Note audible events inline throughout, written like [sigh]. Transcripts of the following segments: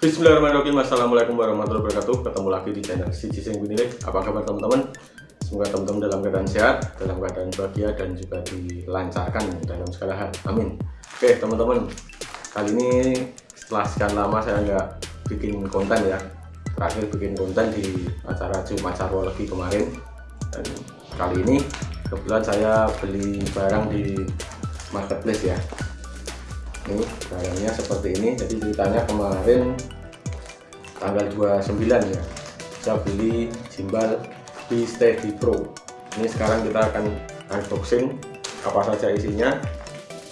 Bismillahirrahmanirrahim. Assalamualaikum warahmatullahi wabarakatuh. Ketemu lagi di channel Siji Sing Apa kabar teman-teman? Semoga teman-teman dalam keadaan sehat Dalam keadaan bahagia dan juga dilancarkan dalam segala hal. Amin. Oke teman-teman. Kali ini setelah sekian lama saya nggak bikin konten ya. Terakhir bikin konten di acara Jumat Sarwologi kemarin. Dan kali ini kebetulan saya beli barang di marketplace ya ini barangnya seperti ini. Jadi ceritanya kemarin tanggal 29 ya saya beli gimbal B Steady Pro. Ini sekarang kita akan unboxing apa saja isinya.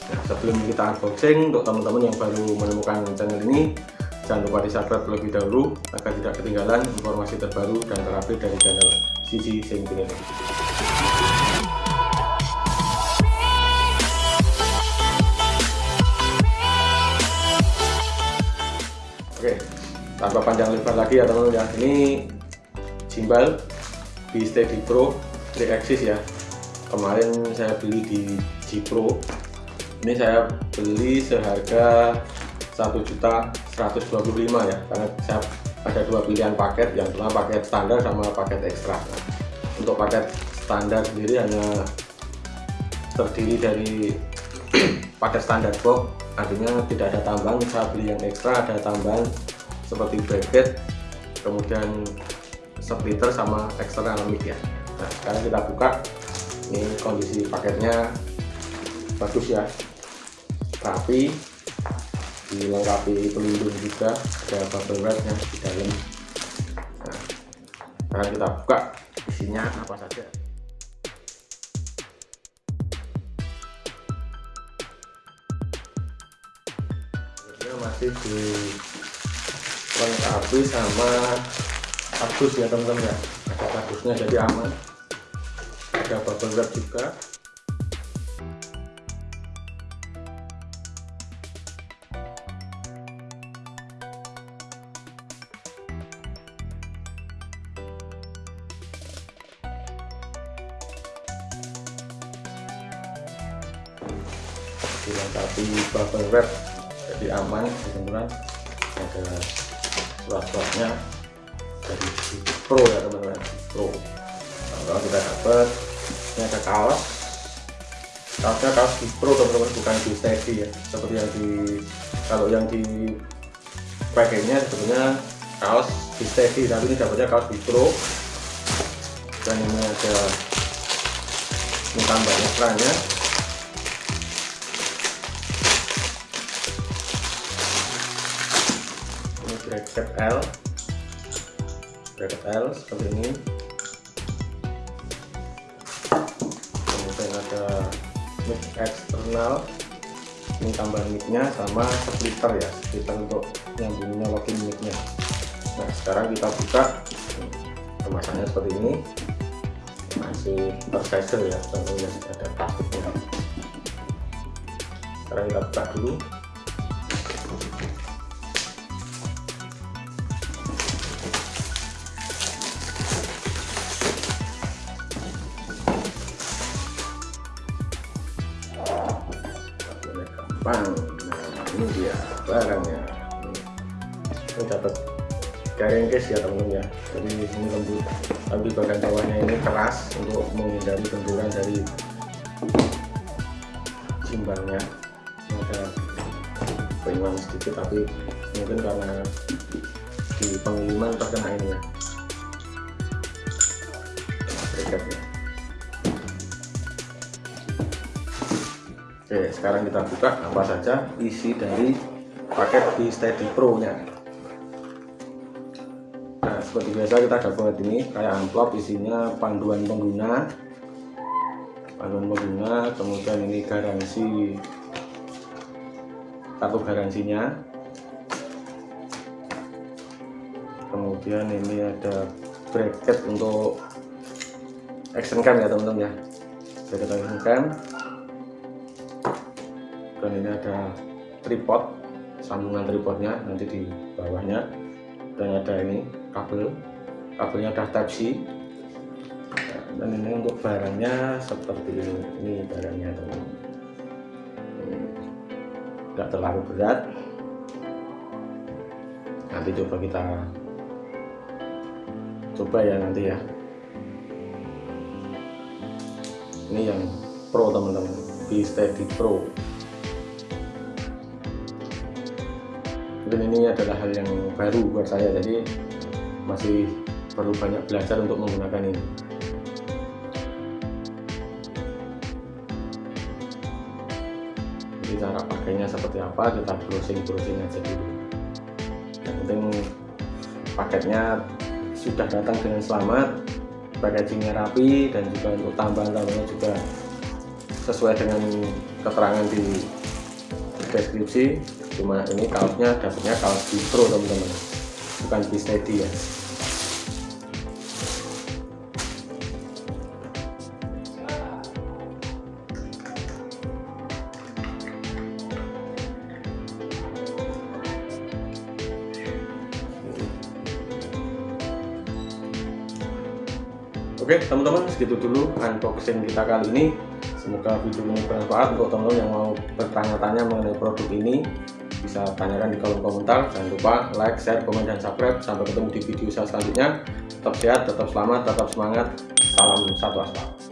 Nah, sebelum kita unboxing untuk teman-teman yang baru menemukan channel ini jangan lupa di subscribe terlebih dahulu agar tidak ketinggalan informasi terbaru dan terupdate dari channel Sisi Sing tanpa panjang lebar lagi ya teman-teman ya. Ini gimbal Steady Pro 3 axis ya. Kemarin saya beli di G Pro. Ini saya beli seharga 1.125 ya. Karena saya ada dua pilihan paket, yang pertama paket standar sama paket ekstra. Nah, untuk paket standar sendiri hanya terdiri dari [clears throat] paket standar box artinya tidak ada tambahan saya beli yang ekstra ada tambahan seperti bracket kemudian splitter sama eksternal mic ya nah sekarang kita buka. Ini kondisi paketnya. Bagus ya. Rapi. Dilengkapi pelindung juga. Ada bubble wrapnya di dalam. Nah sekarang kita buka. Isinya apa saja? Masih dilengkapi sama kardus ya teman-teman ya. Ada kardusnya jadi aman. Ada bubble wrap juga. Dilengkapi bubble wrap jadi aman teman-teman. Ada surat-suratnya dari Pro ya teman-teman. Pro kalau kita dapat ini ada kaos. Kaosnya kaos di Pro teman-teman bukan di Steady ya. Seperti yang di kalau yang di pakainya sebetulnya kaos di Steady tapi ini dapatnya kaos di Pro dan ini ada ini tambahnya kerannya bracket L. Bracket L seperti ini. Kemudian ada mic eksternal ini tambahan micnya sama splitter ya. Splitter untuk nyambungnya login micnya nah sekarang kita buka kemasannya seperti ini. Masih tersegel ya tentunya ada plastiknya sekarang kita buka dulu Jepang. Nah ini dia barangnya ini dapat garing case ya teman-teman ya. Jadi ini lembut. Tapi bagian bawahnya ini keras untuk menghindari benturan dari simbalnya. Ada penyuan sedikit tapi mungkin karena di pengiriman terkena ini ya. Bracketnya Oke, sekarang kita buka apa saja isi dari paket di Steady Pro nya. Nah, seperti biasa kita dapat ini kayak amplop isinya panduan pengguna, panduan pengguna, kemudian ini garansi kartu garansinya, kemudian ini ada bracket untuk action cam ya teman-teman ya, bracket action cam dan ini ada tripod sambungan tripodnya nanti di bawahnya. Dan ada ini kabel kabelnya udah type C. Dan ini untuk barangnya seperti ini ini barangnya teman tidak terlalu berat. Nanti coba kita coba ya nanti ya. Ini yang pro teman-teman. B Steady Pro mungkin ini adalah hal yang baru buat saya jadi masih perlu banyak belajar untuk menggunakan ini. Jadi cara pakainya seperti apa kita browsing-browsing aja dulu. Yang penting paketnya sudah datang dengan selamat packagingnya rapi dan juga untuk tambahan-tambahannya juga sesuai dengan keterangan di deskripsi cuma ini kaosnya dapatnya kaos distro teman-teman. Bukan di steady ya. Oke teman-teman segitu dulu unboxing kita kali ini semoga video ini bermanfaat untuk teman-teman yang mau bertanya-tanya mengenai produk ini. Bisa tanyakan di kolom komentar. Jangan lupa like, share, komen, dan subscribe. Sampai ketemu di video saya selanjutnya. Tetap sehat, tetap selamat, tetap semangat. Salam satu aspal